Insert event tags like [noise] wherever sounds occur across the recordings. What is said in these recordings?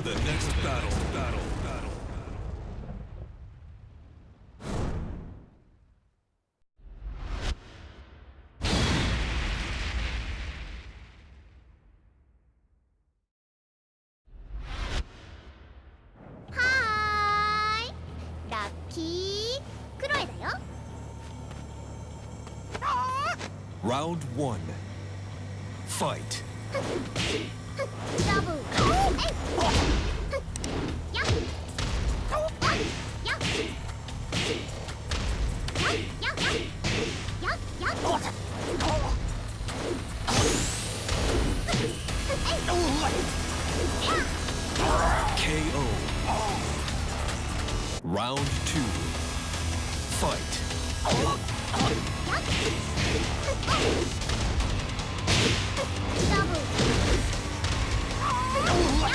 for the next battle. battle. Round one. Fight. [laughs] Round two. Fight. Double. Oh!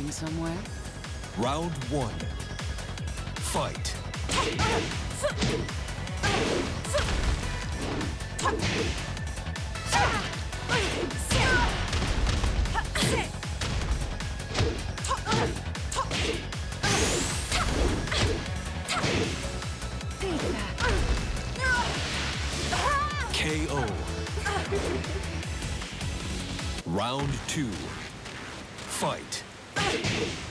Going somewhere? Round one. Fight. KO. Round two. Fight. you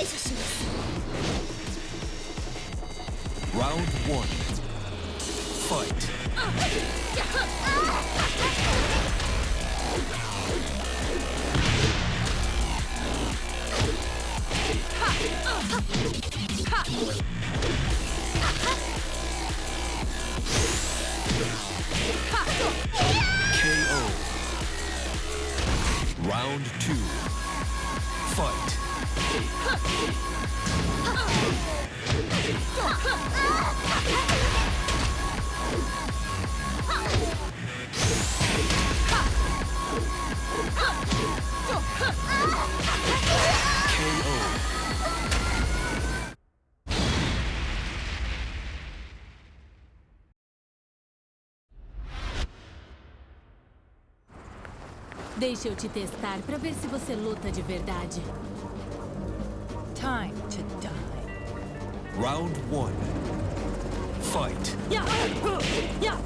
対処しますラウンド1ファイト KO Round 2 Fight Deixa eu te testar pra ver se você luta de verdade. Time to die. Round one. Fight. Ya! Ya!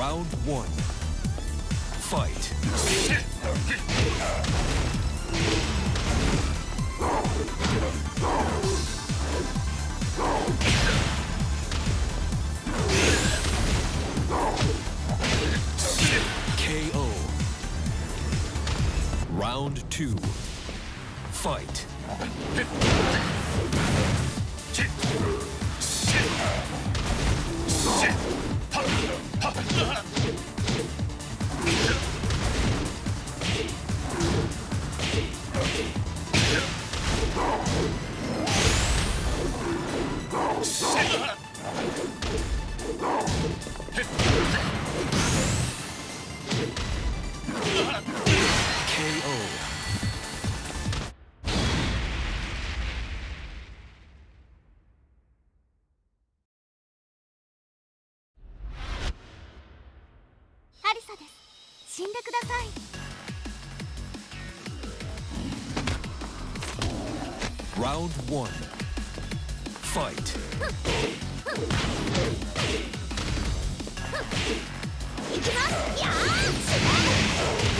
Round one. Fight. Round two. Fight. KO.「死んでください Round one. Fight. [laughs] いきますやー